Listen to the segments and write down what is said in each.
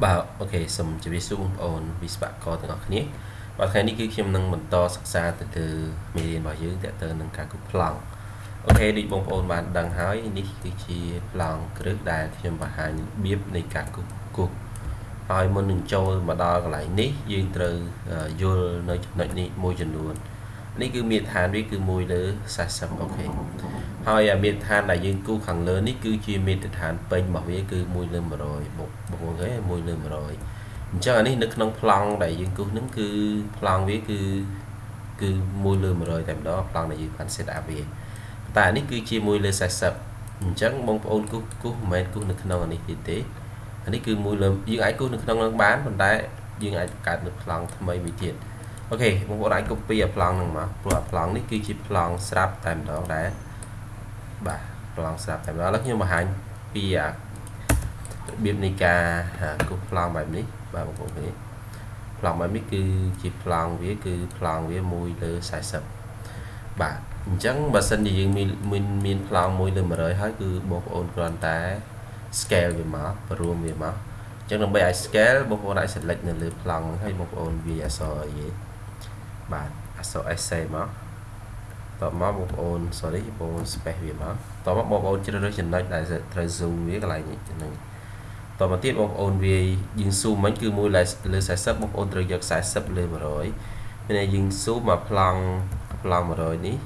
បាទ OK សូមជម្រាបសួរបងប្អូនវិស្វករទាំងអស់គ្នាបាទថ្ងៃនេះគឺខ្ញុំនឹងបន្តសិក្សាទៅលើមេរៀនរបស់យើងទាក់ទងនឹងការគូសប្លង់ OK ដូចបងប្អូនបានដឹងហើយនេះគឺជាប្លង់គ្រឹះដែលខ្ញុំបង្ហាញរបៀបនៃការគូសគូសហើយមុននឹងចូលមកដល់កន្លែងនេះយើងត្រូវយល់នៅចំណុចនេះមួយចំនួន នេះគឺមាត្រដ្ឋានវាគឺ1លើ40 OK ហើយមាត្រដ្ឋានដែលយើងគូខាងលើនេះគឺជាមាត្រដ្ឋានពេញរបស់វាគឺ1លើ100បុកបងប្អូនឃើញ1លើ100អញ្ចឹងអានេះនៅក្នុងប្លង់ដែលយើងគូសហ្នឹងគឺប្លង់វាគឺគឺ1លើ100តែម្ដងប្លង់ដែលយើងបាន set up វាតែនេះគឺជា1លើ40អញ្ចឹងបងប្អូនគូសគូសមិនមែនគូសនៅក្នុងអានេះទេទេអានេះគឺ1លើយើងអាចគូសនៅក្នុងនឹងបានប៉ុន្តែយើងអាចបង្កើតនៅប្លង់ថ្មីមួយទៀតអូ ខេបងប្អូនអាច copy អាប្លង់ហ្នឹងមកព្រោះអាប្លង់នេះគឺជាប្លង់ស្រាប់តែម្ដងដែរបាទប្លង់ស្រាប់តែម្ដងឥឡូវខ្ញុំបង្ហាញពីអារបៀបនៃការគូសប្លង់បែបនេះបាទបងប្អូនឃើញប្លង់បែបនេះគឺជាប្លង់វាគឺប្លង់វា1លើ40បាទអញ្ចឹងបើសិនជាយើងមានមានប្លង់1លើ100ហើយគឺបងប្អូនគ្រាន់តែ scale វាមកបរួមវាមកអញ្ចឹងដើម្បីឲ្យ scale បងប្អូនអាច select នៅលើប្លង់ហ្នឹងហើយបងប្អូនវាអក្សរអីទេ បាទអក្សរ essay មកតបមកបងប្អូន sorry បងប្អូន space វាមកតបមកបងប្អូនជ្រើសរើសចំណុចដែលត្រូវ zoom វាកន្លែងនេះហ្នឹងតមកទៀតបងប្អូនវាយើង zoom មិនគឺមួយលើ40បងប្អូនត្រូវយក40លើ100មានយើង zoom មកប្លង់ប្លង់100នេះ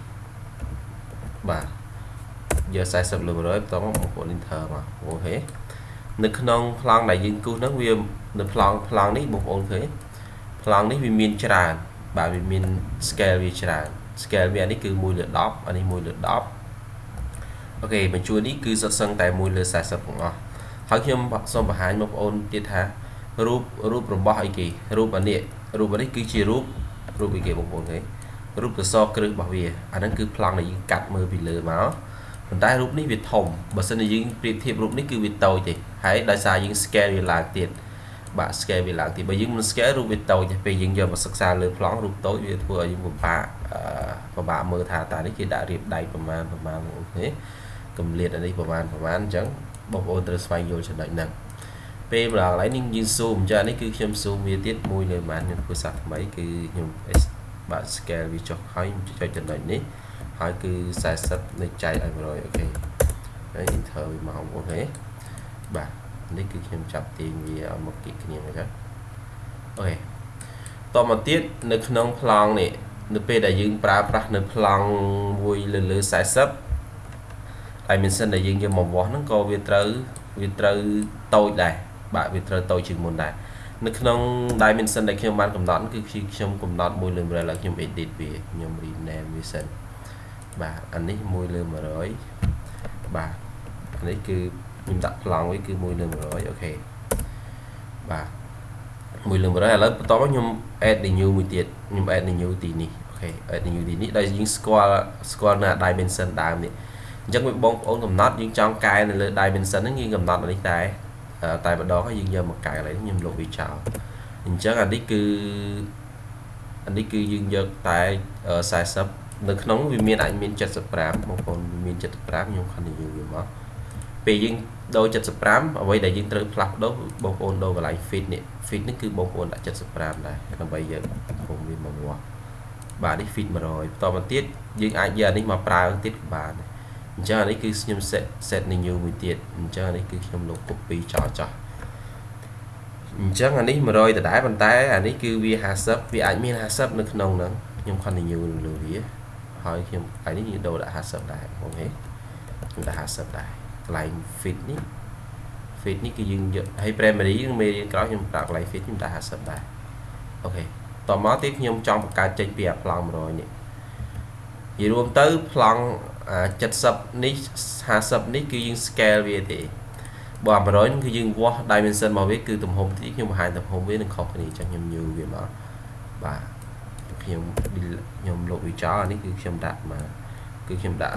បាទយក40លើ100បន្តមកបងប្អូន enter មកអូខេនៅក្នុងប្លង់ដែលយើងគូសហ្នឹងវានៅប្លង់ប្លង់នេះបងប្អូនឃើញប្លង់នេះវាមានច្រើន បាទវាមាន scale វាច្រើន scale វានេះគឺ1លើ10អានេះ1លើ10អូខេបញ្ជួយនេះគឺសុទ្ធសឹងតែ1លើ40ទាំងអស់ហើយខ្ញុំសូមបង្ហាញបងប្អូនទៀតថារូបរូបរបស់អីគេរូបអានេះរូបនេះគឺជារូបរូបអីគេបងប្អូនគេរូបកសគ្រឹះរបស់វាអាហ្នឹងគឺប្លង់ដែលយើងកាត់មើលពីលើមកប៉ុន្តែរូបនេះវាធំបើសិនជាយើងប្រៀបធៀបរូបនេះគឺវាតូចទេហើយដោយសារយើង scale វាឡើងទៀត បាទ scale វាឡើងទៀតបើយើងមិន scale រូបវាតូចទេពេលយើងយកមកសិក្សាលើប្លង់រូបតូចវាធ្វើឲ្យយើងពិបាកពិបាកមើលថាតើនេះគេដាក់រៀបដៃប្រមាណប្រមាណអូខេកម្រិតអានេះប្រមាណប្រមាណអញ្ចឹងបងប្អូនត្រូវស្វែងយល់ចំណុចហ្នឹងពេលម្ដងកន្លែងនេះយើង zoom អញ្ចឹងនេះគឺខ្ញុំ zoom វាទៀតមួយលើបានខ្ញុំធ្វើសាថ្មីគឺខ្ញុំបាទ scale វាចុះហើយចុចចំណុចនេះហើយគឺ40នៃចែកឲ្យ100 OK ហើយ enter វាមក OK បាទ នេះគឺខ្ញុំចាប់ទាញវាឲ្យមកគៀកគ្នាមកចឹង OK តមកទៀតនៅក្នុងប្លង់នេះនៅពេលដែលយើងប្រើប្រាស់នៅប្លង់មួយលើលើ40 dimension ដែលយើងយកមកវាស់ហ្នឹងក៏វាត្រូវវាត្រូវតូចដែរបាទវាត្រូវតូចជាងមុនដែរនៅក្នុង dimension ដែលខ្ញុំបានកំណត់គឺខ្ញុំកំណត់មួយលើ100ឡើងខ្ញុំ edit វាខ្ញុំ rename វាសិនបាទអានេះ1លើ100បាទអានេះគឺ ខ្ញុំដាក់ប្លង់វាគឺ1លើ100អូខេបាទ1លើ100ឥឡូវបន្តមកខ្ញុំ add the new មួយទៀតខ្ញុំ add the new ទីនេះអូខេ add the new ទីនេះដែលយើងស្គាល់ស្គាល់នៅ dimension ដើមនេះអញ្ចឹងបងប្អូនកំណត់យើងចង់កែនៅលើ dimension ហ្នឹងយើងកំណត់អានេះតែតែម្ដងហើយយើងយកមកកែកន្លែងនេះខ្ញុំលុបវាចោលអញ្ចឹងអានេះគឺអានេះគឺយើងយកតែ40នៅក្នុងវាមានអាចមាន75បងប្អូនមាន75ខ្ញុំ continue វាមក ពេលយើងដូរ75អ្វីដែលយើងត្រូវផ្លាស់ប្ដូរបងប្អូនដូរកន្លែង fit នេះ fit នេះគឺបងប្អូនដាក់75ដែរដើម្បីយើងខ្ញុំវាមកវាស់បាទនេះ fit 100បន្តមកទៀតយើងអាចយកអានេះមកប្រើទៀតក៏បានអញ្ចឹងអានេះគឺខ្ញុំ set set new មួយទៀតអញ្ចឹងអានេះគឺខ្ញុំលុប copy ចោលចោះអញ្ចឹងអានេះ100ដដែលប៉ុន្តែអានេះគឺវា50វាអាចមាន50នៅក្នុងហ្នឹងខ្ញុំ continue លើវាហើយខ្ញុំឯនេះយើងដូរដាក់50ដែរអូខេខ្ញុំដាក់50ដែរ កន្លែង fit នេះ fit នេះគឺយើងយកហើយ primary នឹងមេរៀនក្រោយខ្ញុំប្រើកន្លែង fit ខ្ញុំដាក់50ដែរអូខេតមកទៀតខ្ញុំចង់បង្កើតចេញពីអាប្លង់100នេះនិយាយរួមទៅប្លង់70នេះ50នេះគឺយើង scale វាទេបើ100នេះគឺយើងវាស់ dimension របស់វាគឺទំហំទីខ្ញុំបង្ហាញទំហំវានឹងខុសគ្នាចឹងខ្ញុំញូវាមកបាទខ្ញុំខ្ញុំលុបវាចោលអានេះគឺខ្ញុំដាក់មកគឺខ្ញុំដាក់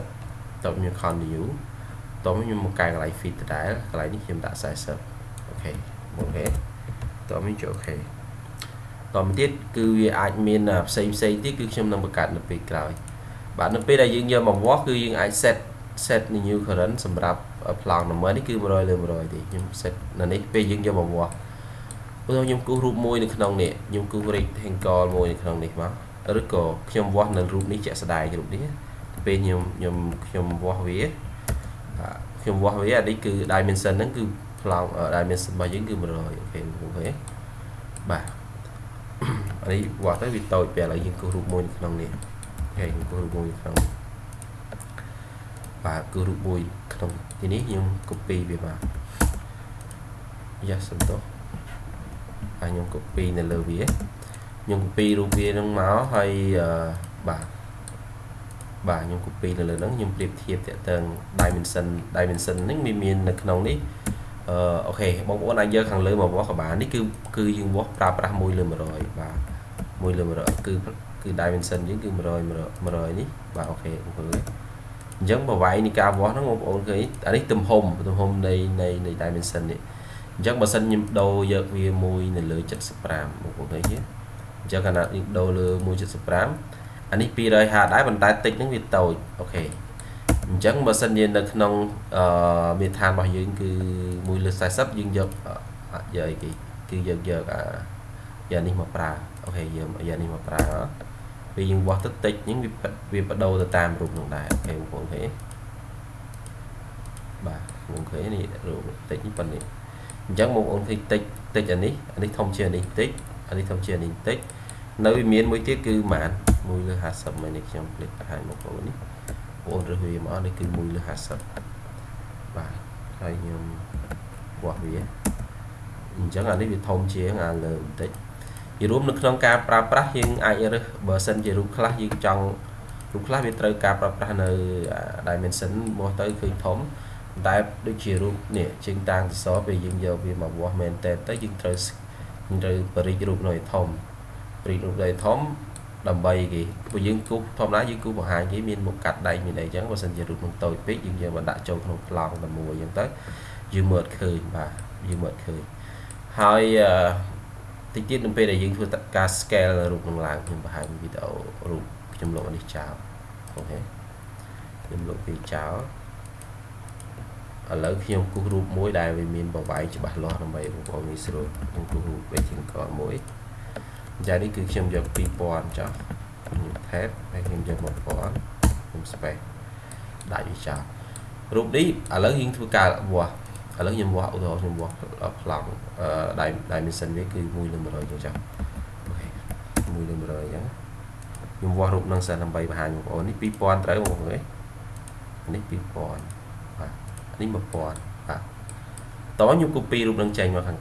40តបខ្ញុំ continue តបខ្ញុំមកកែកន្លែង fit ដដែលកន្លែងនេះខ្ញុំដាក់40អូខេអូខេតបខ្ញុំចូលអូខេតមកទៀតគឺវាអាចមានផ្សេងផ្សេងទៀតគឺខ្ញុំនឹងបង្កើតនៅពេលក្រោយបាទនៅពេលដែលយើងយកមកវាស់គឺយើងអាច set set new current សម្រាប់ប្លង់ number នេះគឺ100លើ100ទេខ្ញុំ set នៅនេះពេលយើងយកមកវាស់ឧទាហរណ៍ខ្ញុំគូសរូបមួយនៅក្នុងនេះខ្ញុំគូស rectangle មួយនៅក្នុងនេះមកឬក៏ខ្ញុំវាស់នៅរូបនេះជាក់ស្ដែងរូបនេះពេលខ្ញុំខ្ញុំខ្ញុំវាស់វា ខ្ញុំវាស់វាអានេះគឺ dimension ហ្នឹងគឺប្លង់ dimension របស់យើងគឺ100 OK OK បាទអានេះវាស់ទៅវាតូចពេលឥឡូវយើងគូសរូបមួយនៅក្នុងនេះ OK ខ្ញុំគូសរូបមួយក្នុងបាទគឺរូបមួយក្នុងទីនេះខ្ញុំ copy វាមកយ៉ាសំទោសហើយខ្ញុំ copy នៅលើវាខ្ញុំ copy រូបវានឹងមកហើយបាទ បាទខ្ញុំ copy នៅលើហ្នឹងខ្ញុំប្រៀបធៀបតើតើ dimension dimension ហ្នឹងមានមាននៅក្នុងនេះអឺអូខេបងប្អូនអាចយកខាងលើមកវាស់ក៏បាននេះគឺគឺយើងវាស់ប្រើប្រាស់1លើ100បាទ1លើ100គឺគឺ dimension យើងគឺ100 100នេះបាទអូខេបងប្អូនអញ្ចឹងប្រវាយនៃការវាស់ហ្នឹងបងប្អូនឃើញអានេះទំហំទំហំនៃនៃនៃ dimension នេះអញ្ចឹងបើសិនខ្ញុំដូរយកវាមួយនៅលើ75បងប្អូនឃើញទេអញ្ចឹងកាលណាយើងដូរលើ175 អានេះ250ដែរប៉ុន្តែតិចហ្នឹងវាតូចអូខេអញ្ចឹងបើសិនជានៅក្នុងអឺមេឋានរបស់យើងគឺ1លើ40យើងយកយកអីគេគឺយកយកអាយ៉ាងនេះមកប្រើអូខេយើងយ៉ាងនេះមកប្រើពេលយើងវាស់ទៅតិចហ្នឹងវាវាបដូរទៅតាមរូបនោះដែរអូខេបងប្អូនឃើញបាទបងឃើញនេះរូបតិចនេះប៉ុណ្នេះអញ្ចឹងបងប្អូនឃើញតិចតិចអានេះអានេះធំជាងនេះតិចអានេះធំជាងនេះតិចនៅវាមានមួយទៀតគឺម៉ាន 1លើ50មិននេះខ្ញុំភ្លេចបង្ហាញបងប្អូននេះបងរើសវាមកនេះគឺ1លើ50បាទហើយខ្ញុំវាស់វាអញ្ចឹងអានេះវាធំជាងអាលើបន្តិចជារួមនៅក្នុងការប្រើប្រាស់យើងអាចរើសបើសិនជារូបខ្លះយើងចង់រូបខ្លះវាត្រូវការប្រើប្រាស់នៅ dimension មកទៅឃើញធំតែដូចជារូបនេះជើងតាំងសសរពេលយើងយកវាមកវាស់មែនតើទៅយើងត្រូវយើងត្រូវបរិចរូបនៅធំបរិចរូបនៅធំ ដើម្បីគេព្រោះយើងគូសធម្មតាយើងគូសបង្ហាញគេមានមុខកាត់ដែកមានអីចឹងបើសិនជារូបនឹងតូចពេកយើងយកមកដាក់ចូលក្នុងប្លង់តែមួយចឹងទៅយើងមើលឃើញបាទយើងមើលឃើញហើយតិចទៀតនៅពេលដែលយើងធ្វើការ scale រូបនឹងឡើងខ្ញុំបង្ហាញវីដេអូរូបខ្ញុំលុបនេះចោលអូខេខ្ញុំលុបវាចោលឥឡូវខ្ញុំគូសរូបមួយដែលវាមានបបាយច្បាស់លាស់ដើម្បីបងប្អូនងាយស្រួលខ្ញុំគូសរូបវាជាងកមួយ ចានេះគឺខ្ញុំយក2000ចុះខ្ញុំ tab ហើយខ្ញុំយក1000ខ្ញុំ space ដាក់វាចោលរូបនេះឥឡូវយើងធ្វើការវាស់ឥឡូវខ្ញុំវាស់ឧទាហរណ៍ខ្ញុំវាស់ប្លង់អឺ dimension វាគឺ1លើ100ចឹងចាអូខេ1លើ100ចឹងខ្ញុំវាស់រូបនឹងសិនដើម្បីបង្ហាញបងប្អូននេះ2000ត្រូវបងប្អូនទេនេះ2000បាទនេះ1000បាទតោះខ្ញុំ copy រូបនឹងចេញមកខាង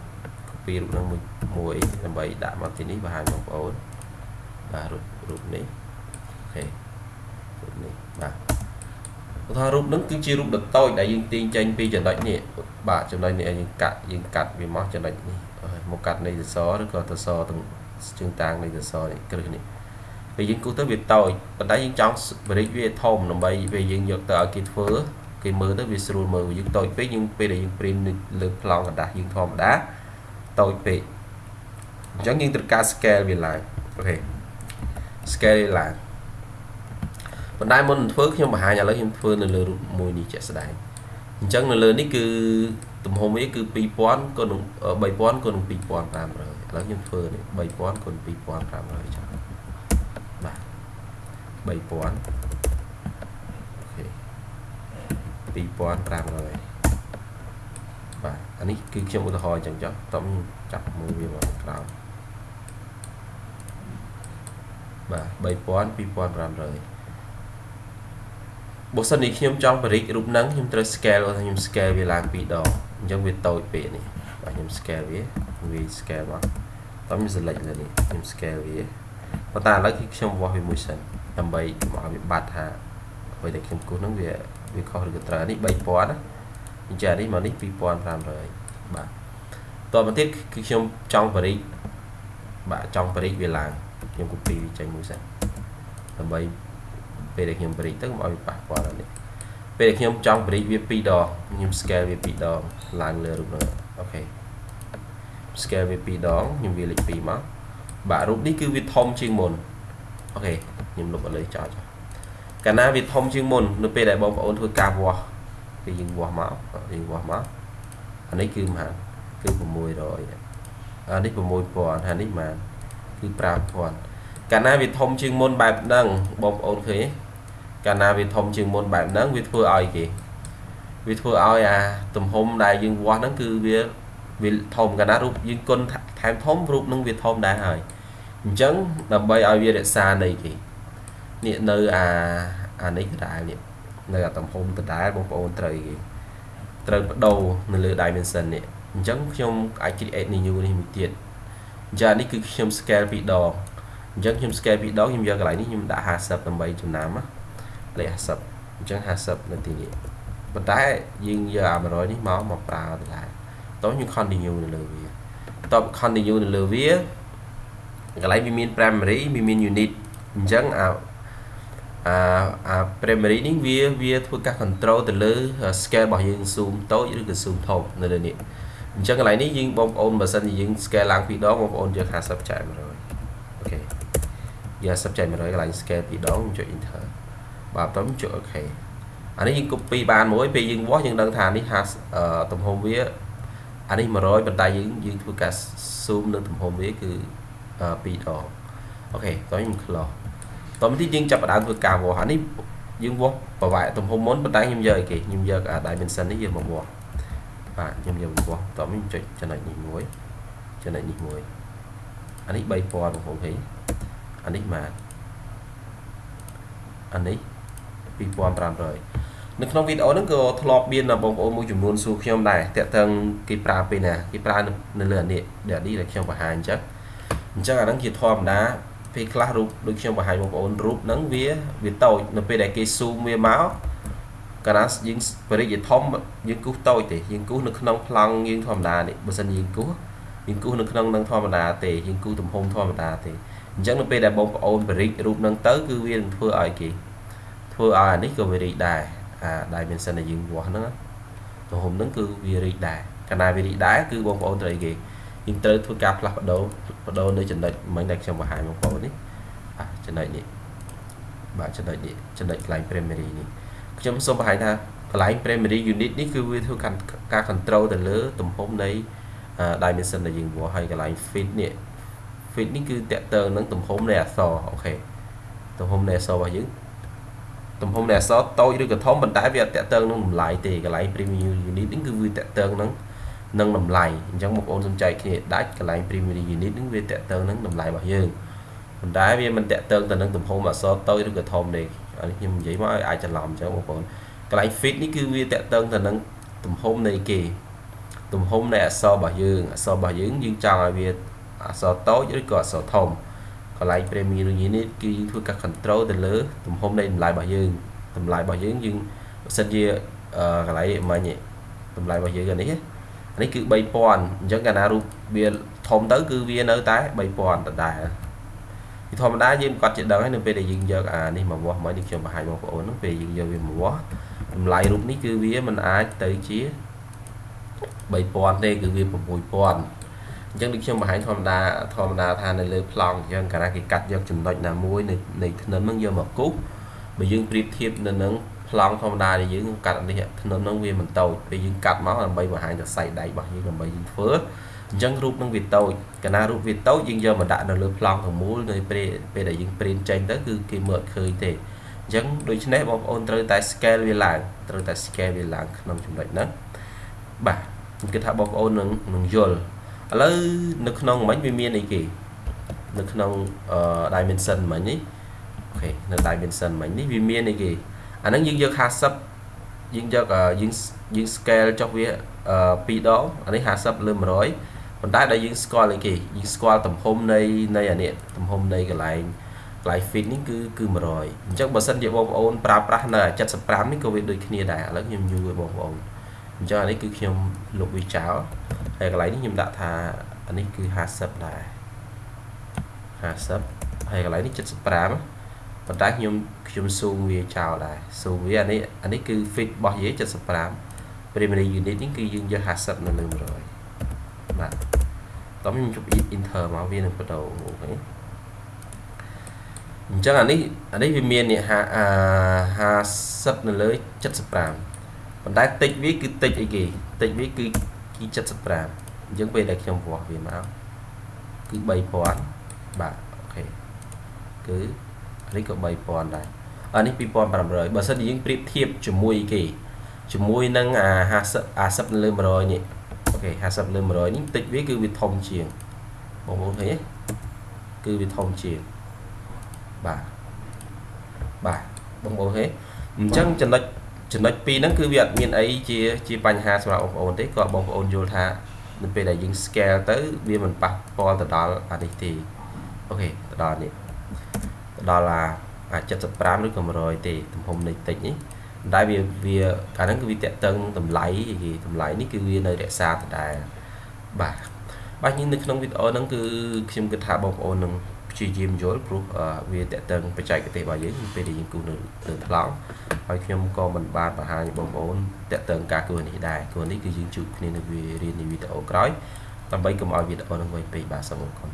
copy រូបនឹងមួយមួយដើម្បីដាក់មកទីនេះបង្ហាញបងប្អូនបាទរូបរូបនេះអូខេរូបនេះបាទឧទាហរណ៍រូបនឹងគឺជារូបដ៏តូចដែលយើងទាញចេញពីចំណុចនេះបាទចំណុចនេះយើងកាត់យើងកាត់វាមកចំណុចនេះមកកាត់នៃសសរឬក៏សសរទាំងជើងតាងនៃសសរនេះគ្រឹះនេះពេលយើងគូសទៅវាតូចប៉ុន្តែយើងចង់បរិចវាធំដើម្បីពេលយើងយកទៅឲ្យគេធ្វើគេមើលទៅវាស្រួលមើលយើងតូចពេកយើងពេលដែលយើងព្រីមលើប្លង់กระดาษយើងធម្មតា តូចពេកអញ្ចឹងយើងត្រូវការ scale វាឡើងអូខេ scale វាឡើងប៉ុន្តែមុននឹងធ្វើខ្ញុំបង្ហាញឥឡូវខ្ញុំធ្វើនៅលើរូបមួយនេះជាក់ស្ដែងអញ្ចឹងនៅលើនេះគឺទំហំវាគឺ2000គុណនឹង3000គុណនឹង2500ឥឡូវខ្ញុំធ្វើនេះ3000គុណ2500ចា៎បាទ3000អូខេ2500 បាទអានេះគឺខ្ញុំឧទាហរណ៍អញ្ចឹងចុះតោះចាប់មើលវាមកក្រោមបាទ3000 2500បើសិននេះខ្ញុំចង់បរិចរូបហ្នឹងខ្ញុំត្រូវ scale ថាខ្ញុំ scale វាឡើង2ដងអញ្ចឹងវាតូចពេកនេះបាទខ្ញុំ scale វាវា scale មកតោះខ្ញុំ select លើនេះខ្ញុំ scale វាប៉ុន្តែឥឡូវគឺខ្ញុំវាស់វាមួយសិនដើម្បីមកឲ្យវាបាត់ថាអ្វីដែលខ្ញុំគូសហ្នឹងវាវាខុសឬក៏ត្រូវនេះ3000ណា អញ្ចឹងនេះមកនេះ2500បាទតទៅទៀតគឺខ្ញុំចង់បរិចបាទចង់បរិចវាឡើងខ្ញុំ copy វាចេញមួយសិនដើម្បីពេលដែលខ្ញុំបរិចទៅកុំឲ្យវាប៉ះពាល់ដល់នេះពេលដែលខ្ញុំចង់បរិចវា2ដងខ្ញុំ scale វា2ដងឡើងលើរូបនោះអូខេ scale វា2ដងខ្ញុំវាលេខ2មកបាទរូបនេះគឺវាធំជាងមុនអូខេខ្ញុំលុបឥឡូវចោលចោលកាលណាវាធំជាងមុននៅពេលដែលបងប្អូនធ្វើការវាស់ ពេលយើងវាស់មកយើងវាស់មកអានេះគឺប៉ុន្មានគឺ600អានេះ6000ហើយនេះប៉ុន្មានគឺ5000កាលណាវាធំជាងមុនបែបហ្នឹងបងប្អូនឃើញកាលណាវាធំជាងមុនបែបហ្នឹងវាធ្វើឲ្យគេវាធ្វើឲ្យអាទំហំដែលយើងវាស់ហ្នឹងគឺវាវាធំកាលណារូបយើងគុណថែមធំរូបហ្នឹងវាធំដែរហើយអញ្ចឹងដើម្បីឲ្យវារក្សានៃគេនេះនៅអាអានេះដដែលនេះ នៅអាទំហំដដែលបងប្អូនត្រូវគេត្រូវបដូរនៅលើ dimension នេះអញ្ចឹងខ្ញុំអាច create new នេះមួយទៀតអញ្ចឹងនេះគឺខ្ញុំ scale ពីរដងអញ្ចឹងខ្ញុំ scale ពីរដងខ្ញុំយកកន្លែងនេះខ្ញុំដាក់50ដើម្បីចំណាំលេខ50អញ្ចឹង50នៅទីនេះប៉ុន្តែយើងយកអា100នេះមកមកប្រើទៅដែរតោះខ្ញុំ continue នៅលើវាតប continue នៅលើវាកន្លែងវាមាន primary វាមាន unit អញ្ចឹងអា អាអា primary នេះវាវាធ្វើការ control ទៅលើ scale របស់យើង zoom តូចឬក៏ zoom ធំនៅលើនេះអញ្ចឹងកន្លែងនេះយើងបងប្អូនបើសិនជាយើង scale ឡើងពីរដងបងប្អូនយក50ចែក100អូខេយក50ចែក100កន្លែង scale ពីរដងចុច enter បាទបន្ទាប់ចុច OK អានេះយើង copy បានមួយពេលយើងវាស់យើងដឹងថានេះ50ទំហំវាអានេះ100ប៉ុន្តែយើងយើងធ្វើការ zoom នៅទំហំវាគឺ2ដងអូខេតោះខ្ញុំ close តមកទីយើងចាប់ផ្ដើមធ្វើការវាស់អានេះយើងវាស់ប្រវែកទំហំមុនប៉ុន្តែខ្ញុំយកអីគេខ្ញុំយកអា dimension នេះយកមកវាស់បាទខ្ញុំយកមកវាស់តមកខ្ញុំចុចចំណុចនេះមួយចំណុចនេះមួយអានេះ3000បងប្អូនឃើញអានេះម៉ានអានេះ2500នៅក្នុងវីដេអូហ្នឹងក៏ធ្លាប់មានបងប្អូនមួយចំនួនសួរខ្ញុំដែរតើតើគេប្រើពេលណាគេប្រើនៅលើអានេះដែលនេះដែលខ្ញុំបង្ហាញអញ្ចឹងអញ្ចឹងអាហ្នឹងជាធម្មតា ពេលខ្លះរូបដូចខ្ញុំបង្ហាញបងប្អូនរូបហ្នឹងវាវាតូចនៅពេលដែលគេ zoom វាមកកាលណាយើងបរិយាធំយើងគូសតូចទេយើងគូសនៅក្នុងប្លង់យើងធម្មតានេះបើសិនយើងគូសយើងគូសនៅក្នុងនឹងធម្មតាទេយើងគូសទំហំធម្មតាទេអញ្ចឹងនៅពេលដែលបងប្អូនបរិយរូបហ្នឹងទៅគឺវានឹងធ្វើឲ្យគេធ្វើឲ្យអានេះក៏វារីកដែរអា dimension ដែលយើងវាស់ហ្នឹងទំហំហ្នឹងគឺវារីកដែរកាលណាវារីកដែរគឺបងប្អូនត្រូវគេ យើងត្រូវធ្វើការផ្លាស់ប្ដូរបដូរនៅចំណុចមិញដែលខ្ញុំបង្ហាញបងប្អូននេះអាចំណុចនេះបាទចំណុចនេះចំណុចកន្លែង primary នេះខ្ញុំសូមបង្ហាញថាកន្លែង primary unit នេះគឺវាធ្វើការ control ទៅលើទំហំនៃ dimension ដែលយើងវាស់ហើយកន្លែង fit នេះ fit នេះគឺតកតើនឹងទំហំនៃអក្សរអូខេទំហំនៃអក្សររបស់យើងទំហំនៃអក្សរតូចឬក៏ធំប៉ុន្តែវាអត់តកតើនឹងតម្លៃទេកន្លែង premium unit នេះគឺវាតកតើនឹង និងតម្លៃអញ្ចឹងបងប្អូនសំចៃគ្នាដាច់កន្លែង primary unit នឹងវាតកតើនឹងតម្លៃរបស់យើងប៉ុន្តែវាមិនតកតើទៅនឹងទំហំអក្សរតូចឬក៏ធំទេអានេះខ្ញុំនិយាយមកឲ្យអាចច្រឡំអញ្ចឹងបងប្អូនកន្លែង fit នេះគឺវាតកតើទៅនឹងទំហំនៃគេទំហំនៃអក្សររបស់យើងអក្សររបស់យើងយើងចង់ឲ្យវាអក្សរតូចឬក៏អក្សរធំកន្លែង primary unit គឺយើងធ្វើការ control ទៅលើទំហំនៃតម្លៃរបស់យើងតម្លៃរបស់យើងយើងបើសិនជាកន្លែងមិញតម្លៃរបស់យើងនេះ នេះគឺ3000អញ្ចឹងកាលណារូបវាធំទៅគឺវានៅតែ3000ដដែលពីធម្មតាយើងគាត់ជាដឹងហើយនៅពេលដែលយើងយកអានេះមកវាស់មកនេះខ្ញុំបង្ហាញបងប្អូនហ្នឹងពេលយើងយកវាមកវាស់តម្លៃរូបនេះគឺវាមិនអាចទៅជា3000ទេគឺវា6000អញ្ចឹងដូចខ្ញុំបង្ហាញធម្មតាធម្មតាថានៅលើប្លង់អញ្ចឹងកាលណាគេកាត់យកចំណុចណាមួយនៃនៃធ្នឹមហ្នឹងយកមកគូសបើយើងប្រៀបធៀបនៅនឹង ប្លង់ធម្មតាដែលយើងកាត់នេះធ្នឹមហ្នឹងវាមិនតូចពេលយើងកាត់មកដើម្បីបង្ហាញទៅសៃដៃរបស់យើងដើម្បីយើងធ្វើអញ្ចឹងរូបនឹងវាតូចកាលណារូបវាតូចយើងយកមកដាក់នៅលើប្លង់ទាំងមូលនៅពេលពេលដែលយើង print ចេញទៅគឺគេមើលឃើញទេអញ្ចឹងដូច្នេះបងប្អូនត្រូវតែ scale វាឡើងត្រូវតែ scale វាឡើងក្នុងចំណុចហ្នឹងបាទខ្ញុំគិតថាបងប្អូននឹងនឹងយល់ឥឡូវនៅក្នុងមិញវាមានអីគេនៅក្នុង dimension មិញនេះអូខេនៅ dimension មិញនេះវាមានអីគេ អាហ្នឹងយើងយក50យើងយកយើងយើង scale ចុះវា2ដងអានេះ50លើ100ប៉ុន្តែដែលយើងស្គាល់អីគេយើងស្គាល់ទំហំនៃនៃអានេះទំហំនៃកន្លែងកន្លែង fit នេះគឺគឺ100អញ្ចឹងបើសិនជាបងប្អូនប្រើប្រាស់នៅ75នេះក៏វាដូចគ្នាដែរឥឡូវខ្ញុំយូរឲ្យបងប្អូនអញ្ចឹងអានេះគឺខ្ញុំលុបវាចោលហើយកន្លែងនេះខ្ញុំដាក់ថាអានេះគឺ50ដែរ50ហើយកន្លែងនេះ75 ប៉ុន្តែខ្ញុំខ្ញុំស៊ូមវាចោលដែរស៊ូមវាអានេះអានេះគឺ fit របស់យើង75 primary unit នេះគឺយើងយក50នៅលើ100បាទតោះខ្ញុំជប់ enter មកវានឹងបដូរអូខេអអញ្ចឹងអានេះអានេះវាមាននេះ50នៅលើ75ប៉ុន្តែតិចវាគឺតិចអីគេតិចវាគឺគឺ75អញ្ចឹងពេលដែលខ្ញុំវាស់វាមកគឺ3000បាទអូខេគឺ នេះក៏3000ដែរអានេះ2500បើសិនជាយើងប្រៀបធៀបជាមួយគេជាមួយនឹងអា50 50នៅលើ100នេះអូខេ50លើ100នេះតិចវាគឺវាធំជាងបងប្អូនឃើញទេគឺវាធំជាងបាទបាទបងប្អូនឃើញអញ្ចឹងចំណុចចំណុចពីរហ្នឹងគឺវាអត់មានអីជាជាបញ្ហាសម្រាប់បងប្អូនទេក៏បងប្អូនយល់ថានៅពេលដែលយើង scale ទៅវាមិនប៉ះពាល់ទៅដល់អានេះទេអូខេទៅដល់នេះទៅ ដល់អា75ឬក៏100ទេទំហំនៃតិចនេះដែលវាវាអាហ្នឹងគឺវាតកតឹងតម្លៃគេតម្លៃនេះគឺវានៅរក្សាដដែលបាទបាទនេះនៅក្នុងវីដេអូហ្នឹងគឺខ្ញុំគិតថាបងប្អូននឹងព្យាយាមយល់ព្រោះវាតកតឹងបច្ចេកទេសរបស់យើងពេលដែលយើងគូរនៅលើថ្លង់ហើយខ្ញុំក៏មិនបានបង្ហាញបងប្អូនតកតឹងការគូរនេះដែរគូរនេះគឺយើងជួបគ្នានៅវារៀនในវីដេអូក្រោយដើម្បីកុំឲ្យវីដេអូនឹងវែងពេកបាទសូមអរគុណ